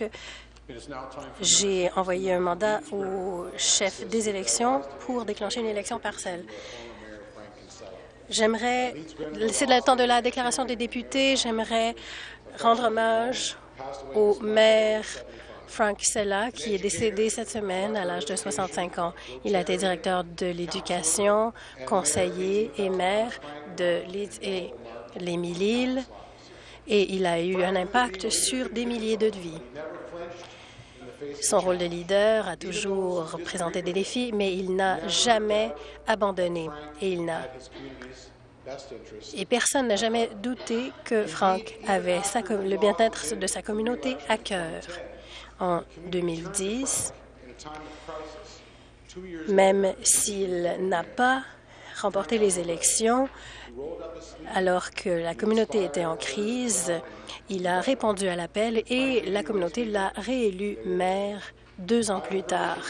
Donc, j'ai envoyé un mandat au chef des élections pour déclencher une élection partielle. J'aimerais, c'est le temps de la déclaration des députés, j'aimerais rendre hommage au maire Frank Sella, qui est décédé cette semaine à l'âge de 65 ans. Il a été directeur de l'éducation, conseiller et maire de l'Émile-Île et il a eu un impact sur des milliers de vies. Son rôle de leader a toujours présenté des défis, mais il n'a jamais abandonné et il n'a et personne n'a jamais douté que Frank avait le bien-être de sa communauté à cœur. En 2010, même s'il n'a pas remporté les élections, alors que la communauté était en crise, il a répondu à l'appel et la communauté l'a réélu maire deux ans plus tard.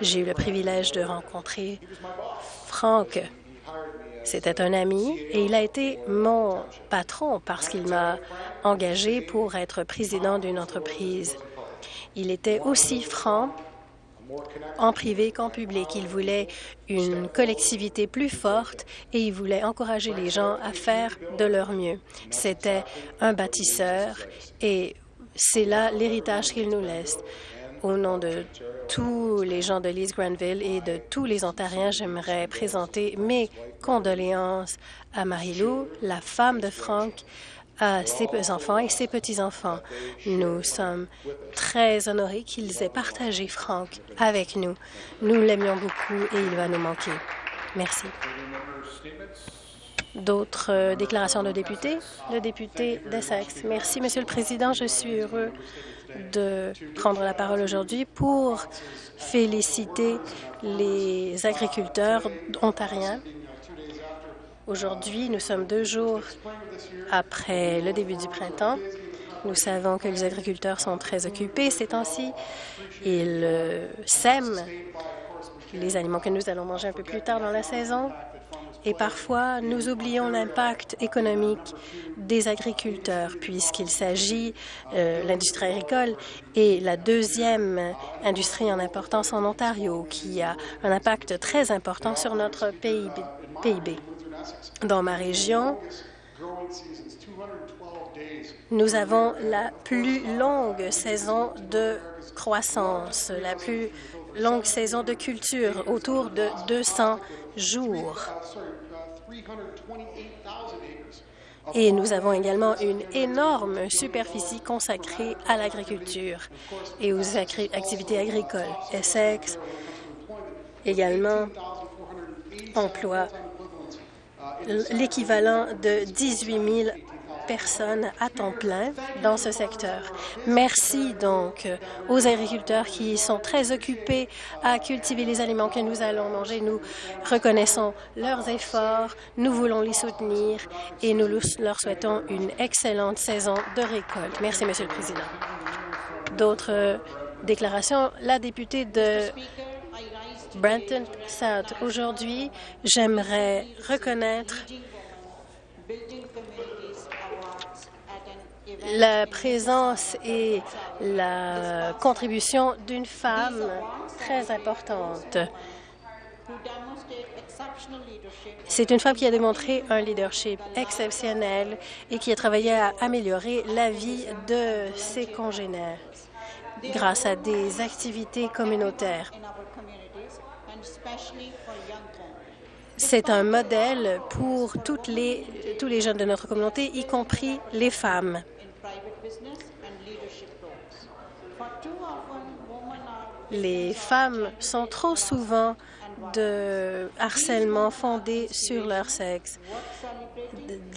J'ai eu le privilège de rencontrer Franck. C'était un ami et il a été mon patron parce qu'il m'a engagé pour être président d'une entreprise. Il était aussi franc en privé qu'en public. Il voulait une collectivité plus forte et il voulait encourager les gens à faire de leur mieux. C'était un bâtisseur et c'est là l'héritage qu'il nous laisse. Au nom de tous les gens de Lise Granville et de tous les Ontariens, j'aimerais présenter mes condoléances à Marie-Lou, la femme de Franck, à ses enfants et ses petits-enfants. Nous sommes très honorés qu'ils aient partagé Franck avec nous. Nous l'aimions beaucoup et il va nous manquer. Merci. D'autres euh, déclarations de députés? Le député d'Essex. Merci, Monsieur le Président. Je suis heureux de prendre la parole aujourd'hui pour féliciter les agriculteurs ontariens Aujourd'hui, nous sommes deux jours après le début du printemps. Nous savons que les agriculteurs sont très occupés ces temps-ci. Ils euh, sèment les aliments que nous allons manger un peu plus tard dans la saison. Et parfois, nous oublions l'impact économique des agriculteurs, puisqu'il s'agit euh, de l'industrie agricole et la deuxième industrie en importance en Ontario, qui a un impact très important sur notre PIB. Dans ma région, nous avons la plus longue saison de croissance, la plus longue saison de culture, autour de 200 jours. Et nous avons également une énorme superficie consacrée à l'agriculture et aux activités agricoles. Essex également emploie l'équivalent de 18 000 personnes à temps plein dans ce secteur. Merci donc aux agriculteurs qui sont très occupés à cultiver les aliments que nous allons manger. Nous reconnaissons leurs efforts, nous voulons les soutenir et nous leur souhaitons une excellente saison de récolte. Merci, Monsieur le Président. D'autres déclarations? La députée de Brenton South. Aujourd'hui, j'aimerais reconnaître la présence et la contribution d'une femme très importante. C'est une femme qui a démontré un leadership exceptionnel et qui a travaillé à améliorer la vie de ses congénères grâce à des activités communautaires. C'est un modèle pour toutes les, tous les jeunes de notre communauté, y compris les femmes. Les femmes sont trop souvent de harcèlement fondé sur leur sexe.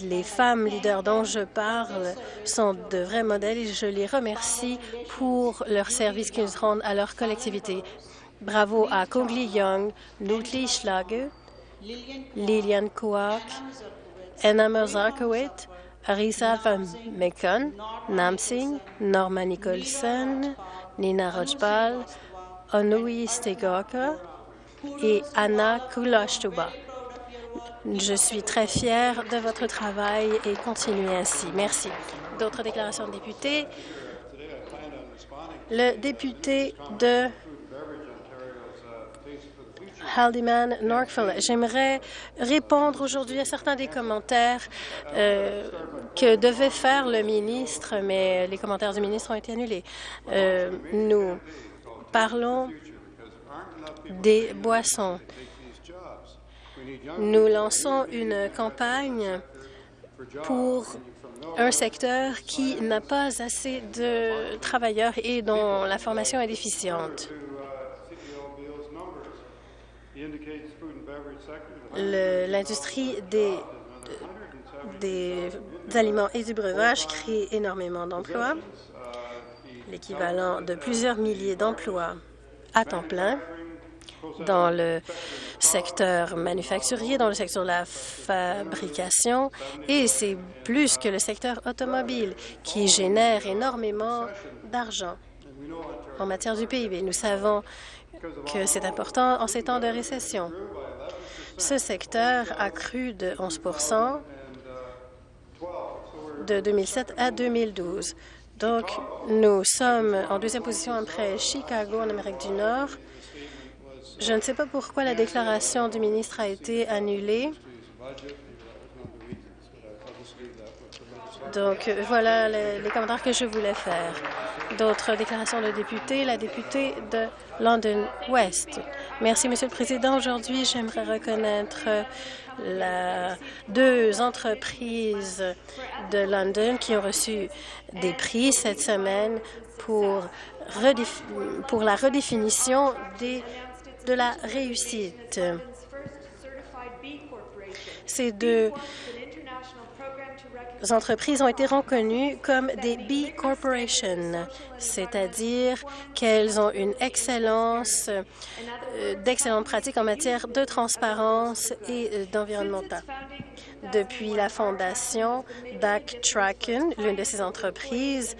Les femmes leaders dont je parle sont de vrais modèles et je les remercie pour leur service qu'ils rendent à leur collectivité. Bravo à Kongli Young, Ludli Schlager, Lilian Kouak, Anna Merzakowit, Arisa Van Mekon, Nam Singh, Norma Nicholson, Nina Rojbal, Onui Stegoka et Anna Kulashtuba. Je suis très fière de votre travail et continuez ainsi. Merci. D'autres déclarations de députés? Le député de Haldimand Norkville. J'aimerais répondre aujourd'hui à certains des commentaires euh, que devait faire le ministre, mais les commentaires du ministre ont été annulés. Euh, nous parlons des boissons. Nous lançons une campagne pour un secteur qui n'a pas assez de travailleurs et dont la formation est déficiente. L'industrie des, des aliments et du breuvage crée énormément d'emplois, l'équivalent de plusieurs milliers d'emplois à temps plein dans le secteur manufacturier, dans le secteur de la fabrication, et c'est plus que le secteur automobile qui génère énormément d'argent en matière du PIB. Nous savons que c'est important en ces temps de récession. Ce secteur a cru de 11% de 2007 à 2012. Donc, nous sommes en deuxième position après Chicago en Amérique du Nord. Je ne sais pas pourquoi la déclaration du ministre a été annulée. Donc, voilà les, les commentaires que je voulais faire. D'autres déclarations de députés. La députée de London West. Merci, Monsieur le Président. Aujourd'hui, j'aimerais reconnaître la, deux entreprises de London qui ont reçu des prix cette semaine pour, la redéfinition de la réussite. Ces deux entreprises ont été reconnues comme des B Corporations, c'est-à-dire qu'elles ont une excellence, euh, d'excellentes pratiques en matière de transparence et euh, d'environnemental. Depuis la fondation Backtracken, l'une de ces entreprises,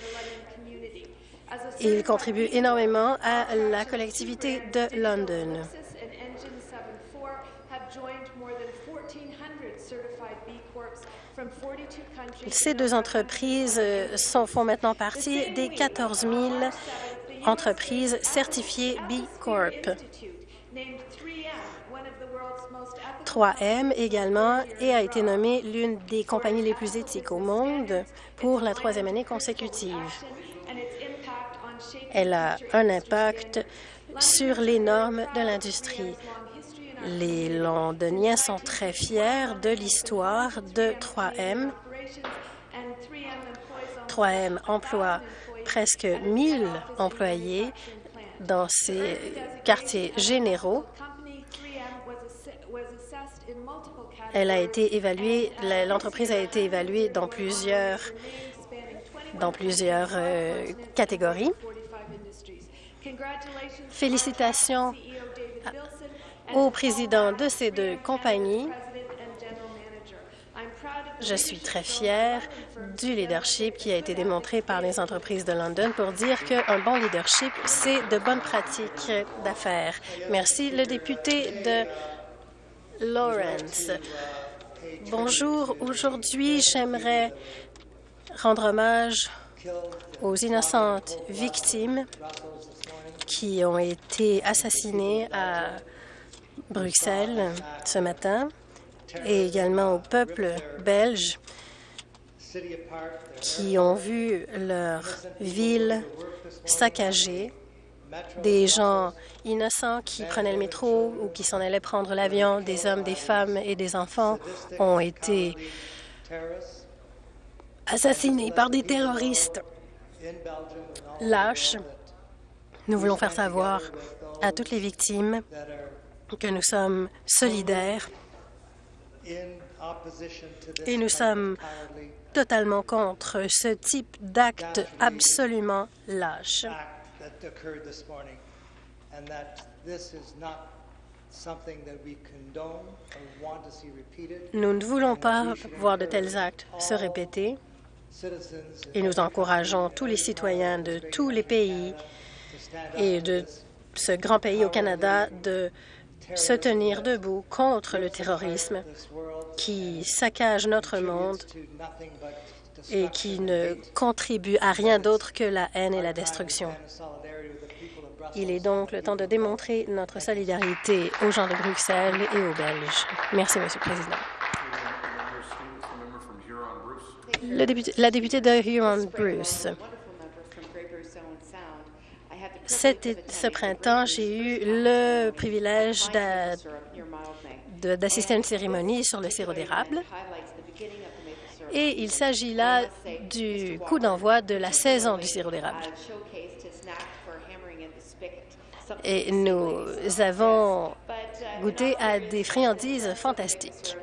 il contribue énormément à la collectivité de London. Ces deux entreprises euh, font maintenant partie des 14 000 entreprises certifiées B Corp. 3M également et a été nommée l'une des compagnies les plus éthiques au monde pour la troisième année consécutive. Elle a un impact sur les normes de l'industrie. Les Londoniens sont très fiers de l'histoire de 3M. 3M emploie presque 1000 employés dans ces quartiers généraux. Elle a été évaluée, l'entreprise a été évaluée dans plusieurs, dans plusieurs euh, catégories. Félicitations au président de ces deux compagnies. Je suis très fière du leadership qui a été démontré par les entreprises de London pour dire qu'un bon leadership, c'est de bonnes pratiques d'affaires. Merci. Le député de Lawrence. Bonjour. Aujourd'hui, j'aimerais rendre hommage aux innocentes victimes qui ont été assassinées à Bruxelles ce matin et également au peuple belge qui ont vu leur ville saccagée, des gens innocents qui prenaient le métro ou qui s'en allaient prendre l'avion, des hommes, des femmes et des enfants ont été assassinés par des terroristes lâches. Nous voulons faire savoir à toutes les victimes que nous sommes solidaires et nous sommes totalement contre ce type d'acte absolument lâche. Nous ne voulons pas voir de tels actes se répéter et nous encourageons tous les citoyens de tous les pays et de ce grand pays au Canada de se tenir debout contre le terrorisme qui saccage notre monde et qui ne contribue à rien d'autre que la haine et la destruction. Il est donc le temps de démontrer notre solidarité aux gens de Bruxelles et aux Belges. Merci, Monsieur le Président. Le député, la députée de Huron-Bruce. Ce printemps, j'ai eu le privilège d'assister à une cérémonie sur le sirop d'érable. Et il s'agit là du coup d'envoi de la saison du sirop d'érable. Et nous avons goûté à des friandises fantastiques.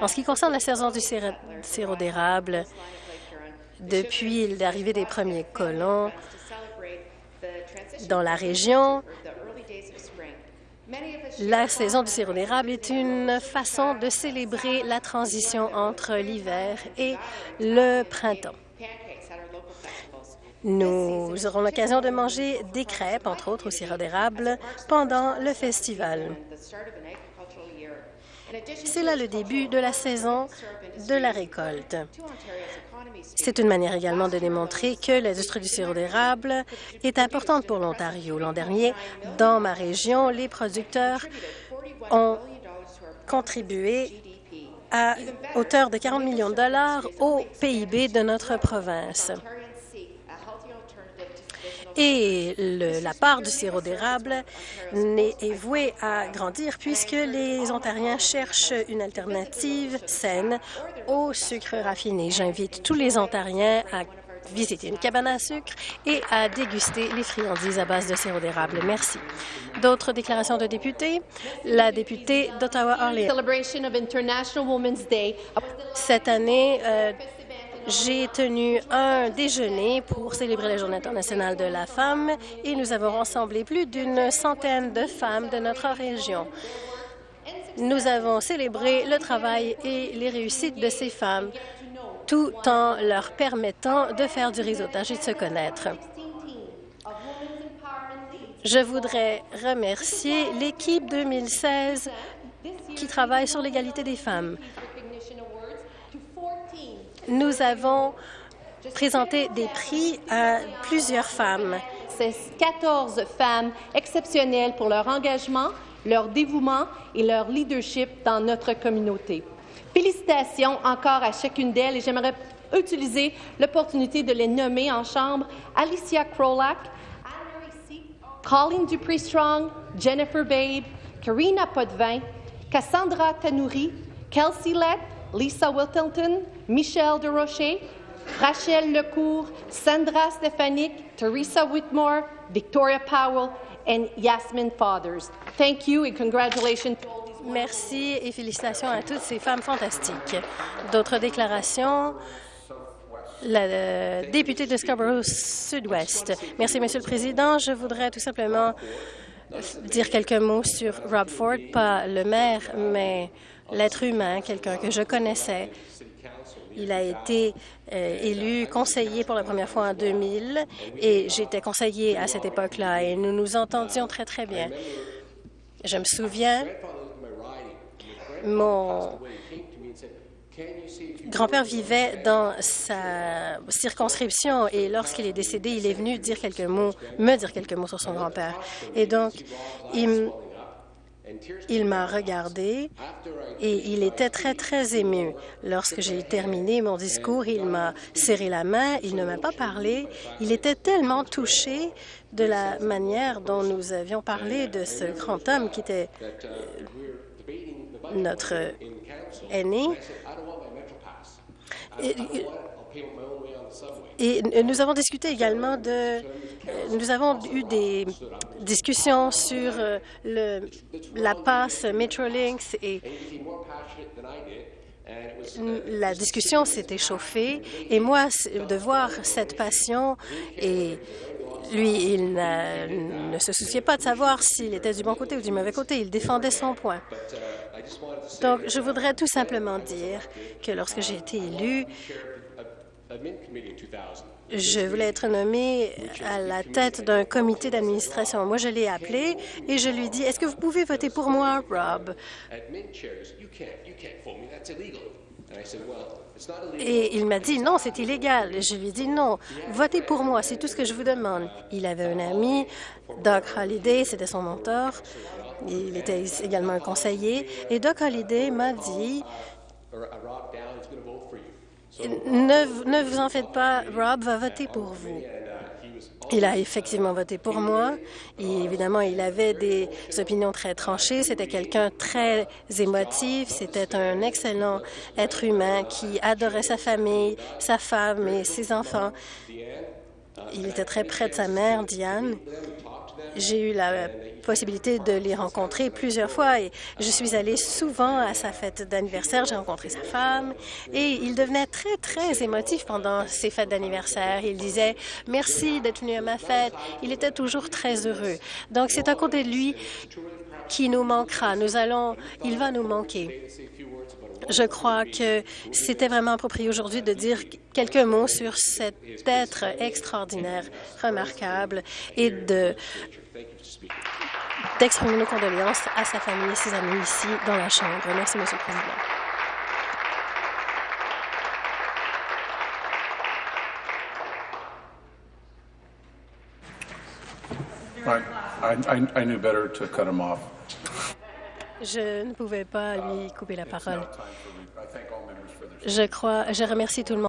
En ce qui concerne la saison du sirop d'érable, depuis l'arrivée des premiers colons dans la région, la saison du sirop d'érable est une façon de célébrer la transition entre l'hiver et le printemps. Nous aurons l'occasion de manger des crêpes, entre autres au sirop d'érable, pendant le festival. C'est là le début de la saison de la récolte. C'est une manière également de démontrer que l'industrie du sirop d'érable est importante pour l'Ontario. L'an dernier, dans ma région, les producteurs ont contribué à hauteur de 40 millions de dollars au PIB de notre province. Et la part du sirop d'érable est vouée à grandir puisque les Ontariens cherchent une alternative saine au sucre raffiné. J'invite tous les Ontariens à visiter une cabane à sucre et à déguster les friandises à base de sirop d'érable. Merci. D'autres déclarations de députés? La députée d'Ottawa-Orléans. Cette année, euh, j'ai tenu un déjeuner pour célébrer la Journée internationale de la femme et nous avons rassemblé plus d'une centaine de femmes de notre région. Nous avons célébré le travail et les réussites de ces femmes tout en leur permettant de faire du réseautage et de se connaître. Je voudrais remercier l'équipe 2016 qui travaille sur l'égalité des femmes nous avons présenté des prix à plusieurs femmes. C'est 14 femmes exceptionnelles pour leur engagement, leur dévouement et leur leadership dans notre communauté. Félicitations encore à chacune d'elles et j'aimerais utiliser l'opportunité de les nommer en chambre Alicia Krolak, Colleen Dupree-Strong, Jennifer Babe, Karina Potvin, Cassandra Tanouri, Kelsey Lett, Lisa Wilton, Michelle Rocher, Rachel Lecourt, Sandra Stefanik, Teresa Whitmore, Victoria Powell, and Yasmin Fathers. Thank you Merci et félicitations à toutes ces femmes fantastiques. D'autres déclarations? La euh, députée de Scarborough Sud-Ouest. Merci, Monsieur le Président. Je voudrais tout simplement dire quelques mots sur Rob Ford, pas le maire, mais l'être humain, quelqu'un que je connaissais. Il a été euh, élu conseiller pour la première fois en 2000 et j'étais conseiller à cette époque-là et nous nous entendions très, très bien. Je me souviens, mon grand-père vivait dans sa circonscription et lorsqu'il est décédé, il est venu me dire quelques mots sur son grand-père. Et donc, il, il m'a regardé et il était très, très ému. Lorsque j'ai terminé mon discours, il m'a serré la main, il ne m'a pas parlé. Il était tellement touché de la manière dont nous avions parlé de ce grand homme qui était euh, notre aîné. Et nous avons discuté également de... Nous avons eu des discussions sur euh, le, la passe Metrolinx et la discussion s'est échauffée. Et moi, de voir cette passion et lui, il ne se souciait pas de savoir s'il était du bon côté ou du mauvais côté. Il défendait son point. Donc, je voudrais tout simplement dire que lorsque j'ai été élu, je voulais être nommé à la tête d'un comité d'administration. Moi, je l'ai appelé et je lui dis, est-ce que vous pouvez voter pour moi, Rob? Et il m'a dit, non, c'est illégal. Je lui ai dit, non, votez pour moi, c'est tout ce que je vous demande. Il avait un ami, Doug Holliday, c'était son mentor. Il était également un conseiller. Et Doug Holliday m'a dit, ne, ne vous en faites pas, Rob va voter pour vous. Il a effectivement voté pour moi. Et évidemment, il avait des opinions très tranchées. C'était quelqu'un très émotif. C'était un excellent être humain qui adorait sa famille, sa femme et ses enfants. Il était très près de sa mère, Diane. J'ai eu la possibilité de les rencontrer plusieurs fois et je suis allée souvent à sa fête d'anniversaire. J'ai rencontré sa femme et il devenait très, très émotif pendant ses fêtes d'anniversaire. Il disait « Merci d'être venu à ma fête ». Il était toujours très heureux. Donc, c'est à côté de lui qui nous manquera. Nous allons, il va nous manquer. Je crois que c'était vraiment approprié aujourd'hui de dire quelques mots sur cet être extraordinaire, remarquable, et de d'exprimer nos condoléances à sa famille et ses amis ici dans la Chambre. Merci, Monsieur le Président. I, I, I knew better to cut him off. Je ne pouvais pas lui couper la parole. Je crois, je remercie tout le monde.